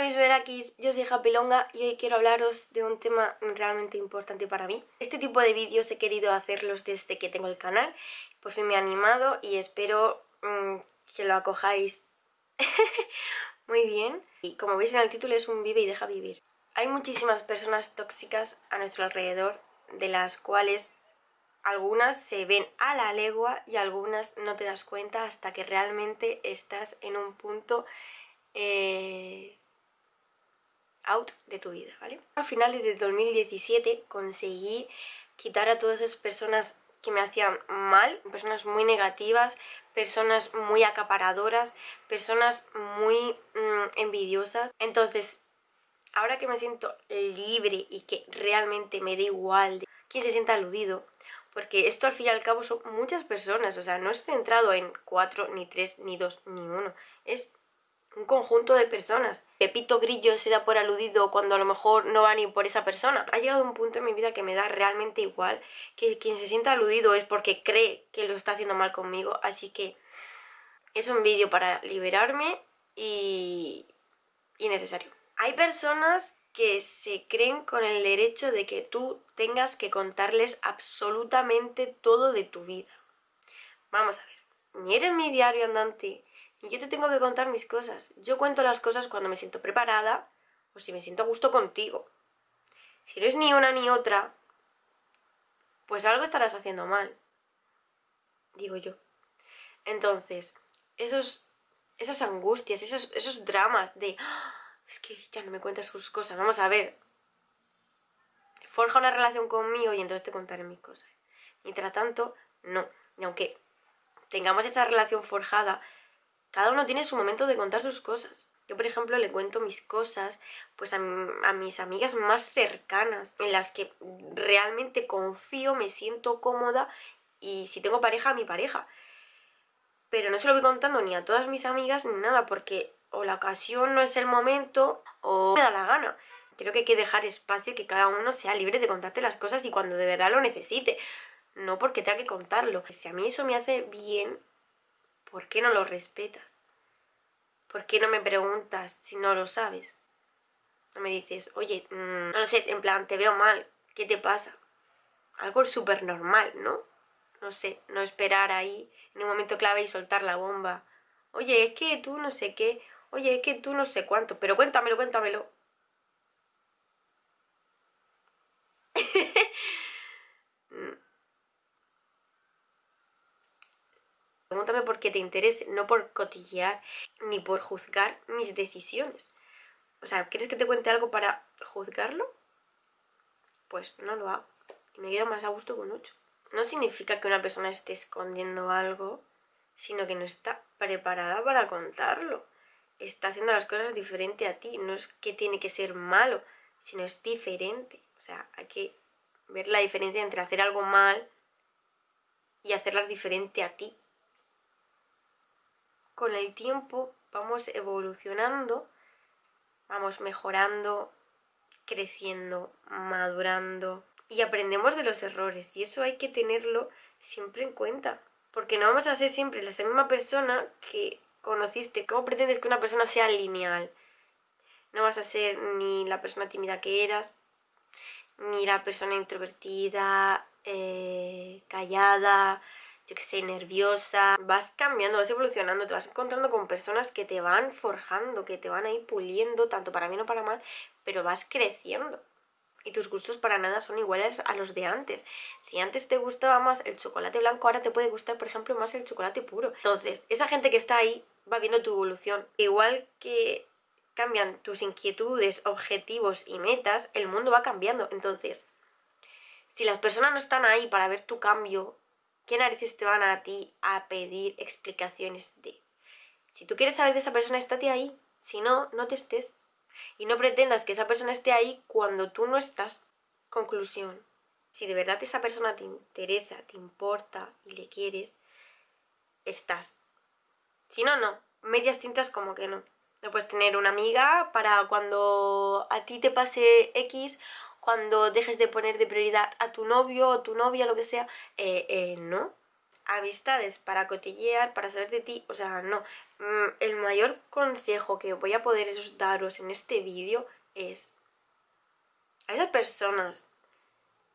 Mis verakis, yo soy Happy Longa y hoy quiero hablaros de un tema realmente importante para mí. Este tipo de vídeos he querido hacerlos desde que tengo el canal, por fin me he animado y espero mmm, que lo acojáis muy bien. Y como veis en el título es un vive y deja vivir. Hay muchísimas personas tóxicas a nuestro alrededor, de las cuales algunas se ven a la legua y algunas no te das cuenta hasta que realmente estás en un punto... Eh, out de tu vida, ¿vale? A finales de 2017 conseguí quitar a todas esas personas que me hacían mal, personas muy negativas, personas muy acaparadoras, personas muy mm, envidiosas. Entonces, ahora que me siento libre y que realmente me da igual de quién se sienta aludido, porque esto al fin y al cabo son muchas personas, o sea, no es centrado en cuatro, ni tres, ni dos, ni uno, es un conjunto de personas. Pepito Grillo se da por aludido cuando a lo mejor no va ni por esa persona. Ha llegado un punto en mi vida que me da realmente igual, que quien se sienta aludido es porque cree que lo está haciendo mal conmigo, así que es un vídeo para liberarme y, y necesario. Hay personas que se creen con el derecho de que tú tengas que contarles absolutamente todo de tu vida. Vamos a ver, ni eres mi diario andante, yo te tengo que contar mis cosas. Yo cuento las cosas cuando me siento preparada o si me siento a gusto contigo. Si no es ni una ni otra, pues algo estarás haciendo mal. Digo yo. Entonces, esos, esas angustias, esos, esos dramas de... ¡Ah! Es que ya no me cuentas sus cosas. Vamos a ver. Forja una relación conmigo y entonces te contaré mis cosas. Mientras tanto, no. Y aunque tengamos esa relación forjada, cada uno tiene su momento de contar sus cosas. Yo, por ejemplo, le cuento mis cosas pues a, mis amigas más cercanas, en las que realmente confío, me siento cómoda y si tengo pareja, a mi pareja. Pero no se lo voy contando ni a todas mis amigas ni nada, porque o la ocasión no es el momento o me da la gana. Creo que hay que dejar espacio que cada uno sea libre de contarte las cosas y cuando de verdad lo necesite. No porque tenga que contarlo. Si a mí eso me hace bien, ¿Por qué no lo respetas? ¿Por qué no me preguntas si no lo sabes? No me dices, oye, mm, no lo sé, en plan, te veo mal, ¿qué te pasa? Algo súper normal, ¿no? No sé, no esperar ahí en un momento clave y soltar la bomba. Oye, es que tú no sé qué, oye, es que tú no sé cuánto, pero cuéntamelo, cuéntamelo. Pregúntame por qué te interese, no por cotillear ni por juzgar mis decisiones. O sea, ¿quieres que te cuente algo para juzgarlo? Pues no lo hago. Me quedo más a gusto con ocho. No significa que una persona esté escondiendo algo, sino que no está preparada para contarlo. Está haciendo las cosas diferente a ti. No es que tiene que ser malo, sino es diferente. O sea, hay que ver la diferencia entre hacer algo mal y hacerlas diferente a ti con el tiempo vamos evolucionando, vamos mejorando, creciendo, madurando y aprendemos de los errores y eso hay que tenerlo siempre en cuenta porque no vamos a ser siempre la misma persona que conociste. ¿Cómo pretendes que una persona sea lineal? No vas a ser ni la persona tímida que eras, ni la persona introvertida, eh, callada, yo que sé, nerviosa, vas cambiando, vas evolucionando, te vas encontrando con personas que te van forjando, que te van a ir puliendo, tanto para bien o para mal, pero vas creciendo. Y tus gustos para nada son iguales a los de antes. Si antes te gustaba más el chocolate blanco, ahora te puede gustar, por ejemplo, más el chocolate puro. Entonces, esa gente que está ahí va viendo tu evolución. Igual que cambian tus inquietudes, objetivos y metas, el mundo va cambiando. Entonces, si las personas no están ahí para ver tu cambio, ¿Qué narices te van a ti a pedir explicaciones de? Si tú quieres saber de esa persona, estate ahí. Si no, no te estés. Y no pretendas que esa persona esté ahí cuando tú no estás. Conclusión. Si de verdad esa persona te interesa, te importa y le quieres, estás. Si no, no. Medias tintas como que no. No puedes tener una amiga para cuando a ti te pase X cuando dejes de poner de prioridad a tu novio o tu novia, lo que sea, eh, eh, no. amistades para cotillear, para saber de ti, o sea, no. Mm, el mayor consejo que voy a poder daros en este vídeo es a esas personas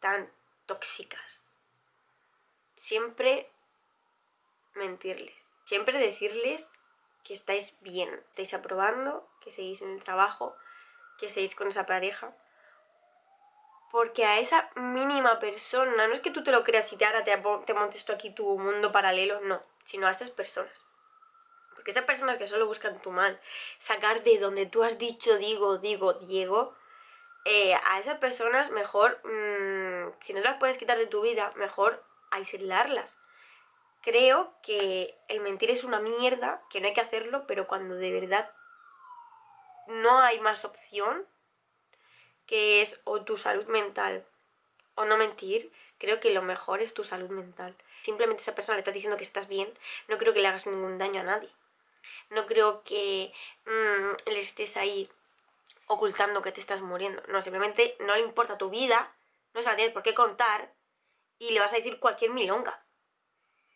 tan tóxicas, siempre mentirles, siempre decirles que estáis bien, estáis aprobando, que seguís en el trabajo, que seguís con esa pareja, porque a esa mínima persona, no es que tú te lo creas y te ahora te, te montes aquí tu mundo paralelo, no, sino a esas personas. Porque esas personas que solo buscan tu mal, sacar de donde tú has dicho, digo, digo, Diego, eh, a esas personas mejor, mm, si no las puedes quitar de tu vida, mejor aislarlas. Creo que el mentir es una mierda, que no hay que hacerlo, pero cuando de verdad no hay más opción, que es o tu salud mental o no mentir, creo que lo mejor es tu salud mental. Simplemente esa persona le está diciendo que estás bien, no creo que le hagas ningún daño a nadie. No creo que mm, le estés ahí ocultando que te estás muriendo. No, simplemente no le importa tu vida, no se la tienes por qué contar y le vas a decir cualquier milonga.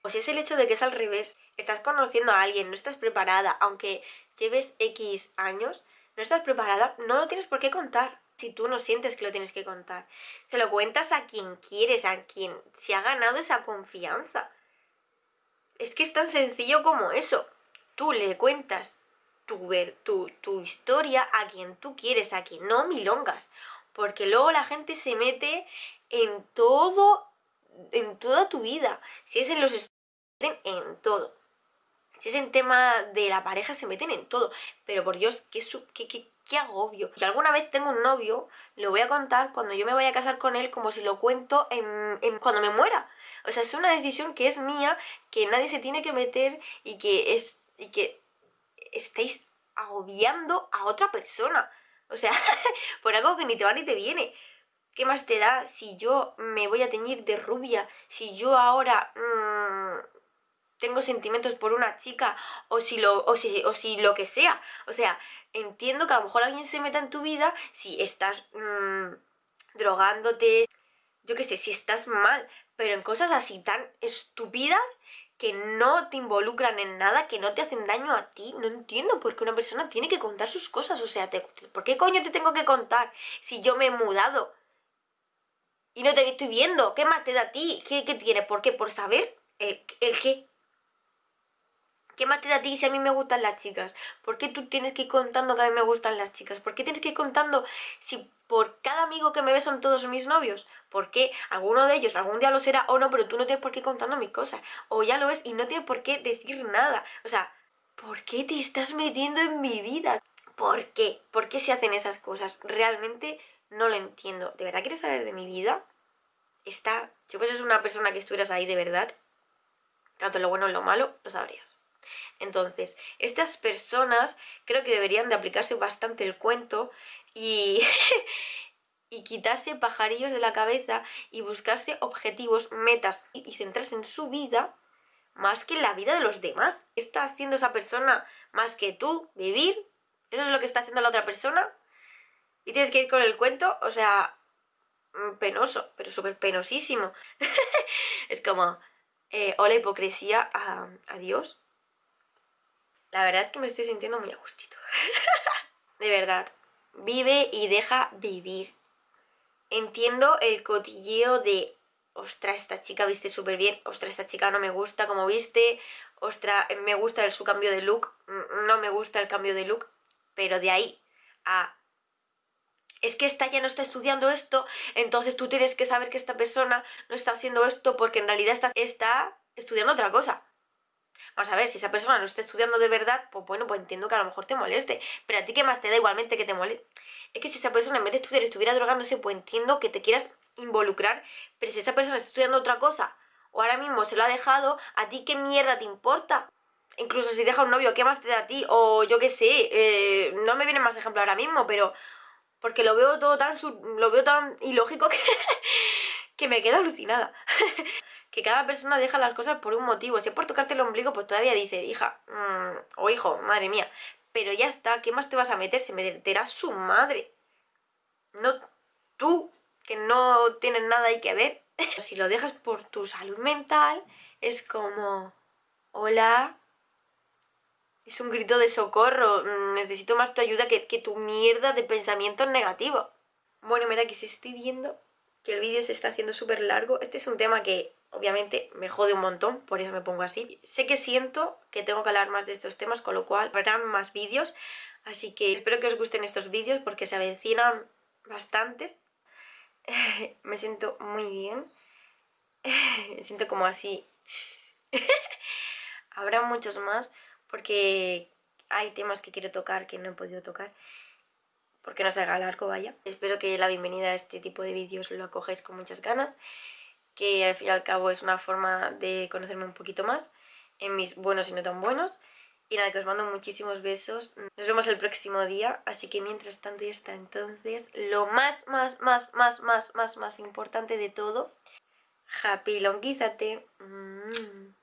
O si es el hecho de que es al revés, estás conociendo a alguien, no estás preparada, aunque lleves X años, no estás preparada, no lo tienes por qué contar si tú no sientes que lo tienes que contar. Se lo cuentas a quien quieres, a quien se ha ganado esa confianza. Es que es tan sencillo como eso. Tú le cuentas tu, tu, tu historia a quien tú quieres, a quien no milongas. Porque luego la gente se mete en todo, en toda tu vida. Si es en los en todo. Si es en tema de la pareja, se meten en todo. Pero por Dios, qué, qué, qué, qué agobio. Si alguna vez tengo un novio, lo voy a contar cuando yo me vaya a casar con él como si lo cuento en, cuando me muera. O sea, es una decisión que es mía, que nadie se tiene que meter y que es y que estáis agobiando a otra persona. O sea, por algo que ni te va ni te viene. ¿Qué más te da si yo me voy a teñir de rubia? Si yo ahora mmm, tengo sentimientos por una chica o si lo, o si, o si lo que sea. O sea, entiendo que a lo mejor alguien se meta en tu vida si estás mmm, drogándote, yo qué sé, si estás mal, pero en cosas así tan estúpidas que no te involucran en nada, que no te hacen daño a ti, no entiendo por qué una persona tiene que contar sus cosas, o sea, ¿por qué coño te tengo que contar si yo me he mudado? Y no te estoy viendo, ¿qué más te da a ti? ¿Qué, qué tiene? ¿Por qué? ¿Por saber el, el qué? ¿Qué más a ti si a mí me gustan las chicas? ¿Por qué tú tienes que ir contando que a mí me gustan las chicas? ¿Por qué tienes que ir contando si por cada amigo que me ve son todos mis novios? ¿Por qué alguno de ellos algún día lo será o no, pero tú no tienes por qué contando mis cosas? O ya lo es y no tienes por qué decir nada. O sea, ¿por qué te estás metiendo en mi vida? ¿Por qué? ¿Por qué se hacen esas cosas? Realmente no lo entiendo. ¿De verdad quieres saber de mi vida? Está... Si fueses una persona que estuvieras ahí de verdad, tanto lo bueno como lo malo, lo sabrías. Entonces, estas personas creo que deberían de aplicarse bastante el cuento y, y quitarse pajarillos de la cabeza y buscarse objetivos, metas y centrarse en su vida más que en la vida de los demás. ¿Qué está haciendo esa persona más que tú? ¿Vivir? ¿Eso es lo que está haciendo la otra persona? Y tienes que ir con el cuento, o sea, mm, penoso, pero súper penosísimo. es como, eh, hola hipocresía a, a Dios. La verdad es que me estoy sintiendo muy a gustito. de verdad. Vive y deja vivir. Entiendo el cotilleo de ostras, esta chica viste súper bien, ostras, esta chica no me gusta como viste, ostras, me gusta el, su cambio de look, mm, no me gusta el cambio de look, pero de ahí a... Es que esta ya no está estudiando esto, entonces tú tienes que saber que esta persona no está haciendo esto porque en realidad está, está estudiando otra cosa. Vamos a ver, si esa persona no está estudiando de verdad, pues bueno, pues entiendo que a lo mejor te moleste. Pero a ti qué más te da igualmente que te moleste. Es que si esa persona en vez de estudiar estuviera drogándose, pues entiendo que te quieras involucrar. Pero si esa persona está estudiando otra cosa, o ahora mismo se lo ha dejado, ¿a ti qué mierda te importa? Incluso si deja un novio, ¿qué más te da a ti? O yo qué sé, eh, no me viene más ejemplo ahora mismo, pero... Porque lo veo todo tan... Lo veo tan ilógico que... que me quedo alucinada. que cada persona deja las cosas por un motivo. Si es por tocarte el ombligo, pues todavía dice, hija, mm, o hijo, madre mía. Pero ya está, ¿qué más te vas a meter? Se meterá su madre. No tú, que no tienes nada ahí que ver. si lo dejas por tu salud mental, es como... Hola. Es un grito de socorro. Necesito más tu ayuda que, que tu mierda de pensamientos negativos. Bueno, mira que si estoy viendo que el vídeo se está haciendo súper largo. Este es un tema que obviamente me jode un montón, por eso me pongo así. Sé que siento que tengo que hablar más de estos temas, con lo cual habrán más vídeos. Así que espero que os gusten estos vídeos porque se avecinan bastantes. me siento muy bien. me siento como así. Habrá muchos más porque hay temas que quiero tocar que no he podido tocar porque no se haga largo, vaya. Espero que la bienvenida a este tipo de vídeos lo acogáis con muchas ganas, que al fin y al cabo es una forma de conocerme un poquito más, en mis buenos y no tan buenos. Y nada, que os mando muchísimos besos. Nos vemos el próximo día, así que mientras tanto y hasta entonces, lo más, más, más, más, más, más, más importante de todo, happy longuízate. Mm.